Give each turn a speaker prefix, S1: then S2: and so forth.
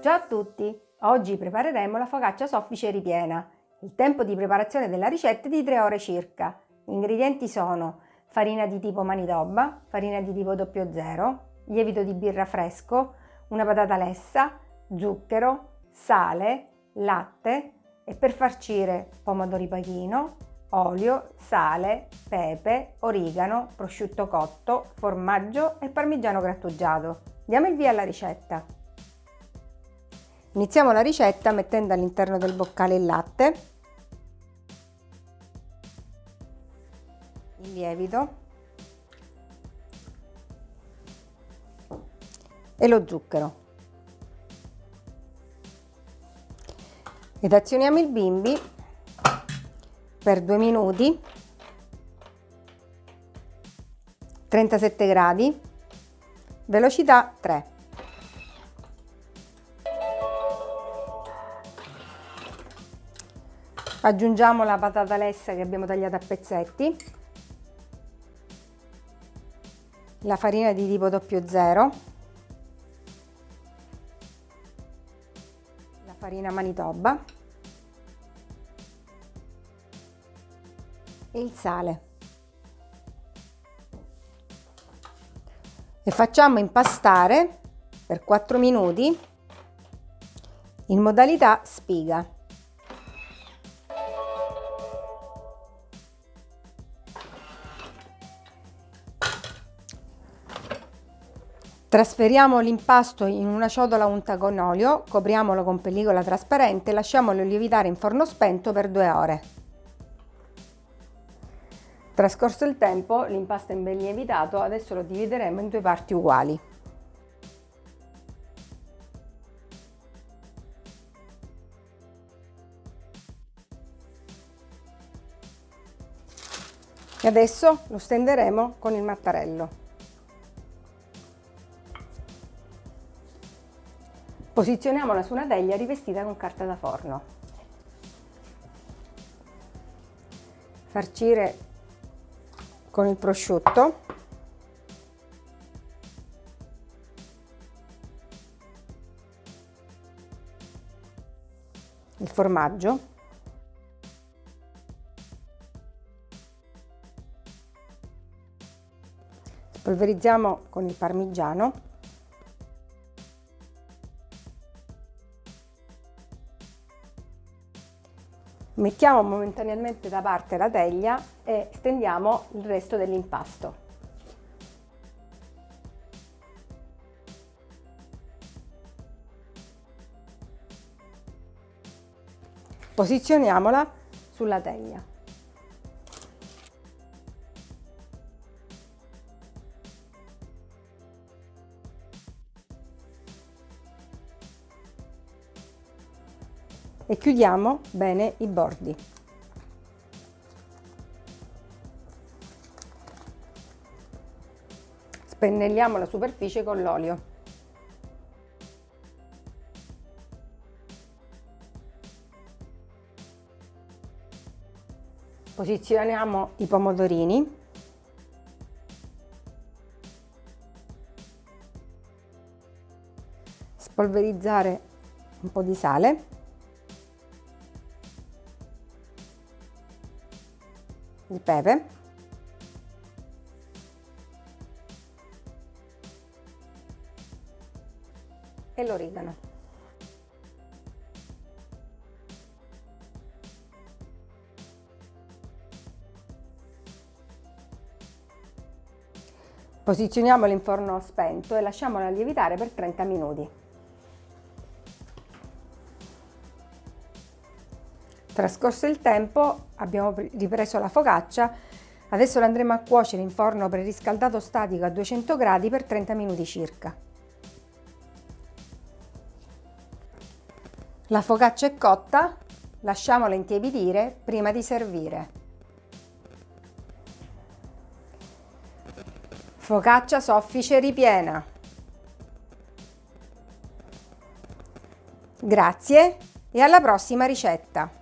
S1: Ciao a tutti! Oggi prepareremo la focaccia soffice ripiena. Il tempo di preparazione della ricetta è di 3 ore circa. Gli ingredienti sono farina di tipo manitoba, farina di tipo 00, lievito di birra fresco, una patata lessa, zucchero, sale, latte e per farcire pomodori pachino, olio, sale, pepe, origano, prosciutto cotto, formaggio e parmigiano grattugiato. Diamo il via alla ricetta. Iniziamo la ricetta mettendo all'interno del boccale il latte, il lievito. E lo zucchero. Ed azioniamo il bimbi per 2 minuti. 37 gradi. Velocità 3 aggiungiamo la patata lessa che abbiamo tagliato a pezzetti. La farina di tipo 00 la farina manitoba. E il sale. E facciamo impastare per 4 minuti in modalità spiga Trasferiamo l'impasto in una ciotola unta con olio, copriamolo con pellicola trasparente e lasciamolo lievitare in forno spento per due ore. Trascorso il tempo, l'impasto è ben lievitato, adesso lo divideremo in due parti uguali. E adesso lo stenderemo con il mattarello. Posizioniamola su una teglia rivestita con carta da forno. Farcire con il prosciutto. Il formaggio. Spolverizziamo con il parmigiano. Mettiamo momentaneamente da parte la teglia e stendiamo il resto dell'impasto. Posizioniamola sulla teglia. E chiudiamo bene i bordi. Spennelliamo la superficie con l'olio. Posizioniamo i pomodorini. Spolverizzare un po' di sale. Il pepe e l'origano. Posizioniamolo in forno spento e lasciamolo lievitare per 30 minuti. Trascorso il tempo abbiamo ripreso la focaccia, adesso la andremo a cuocere in forno preriscaldato statico a 200 gradi per 30 minuti circa. La focaccia è cotta, lasciamola intiepidire prima di servire. Focaccia soffice ripiena. Grazie e alla prossima ricetta!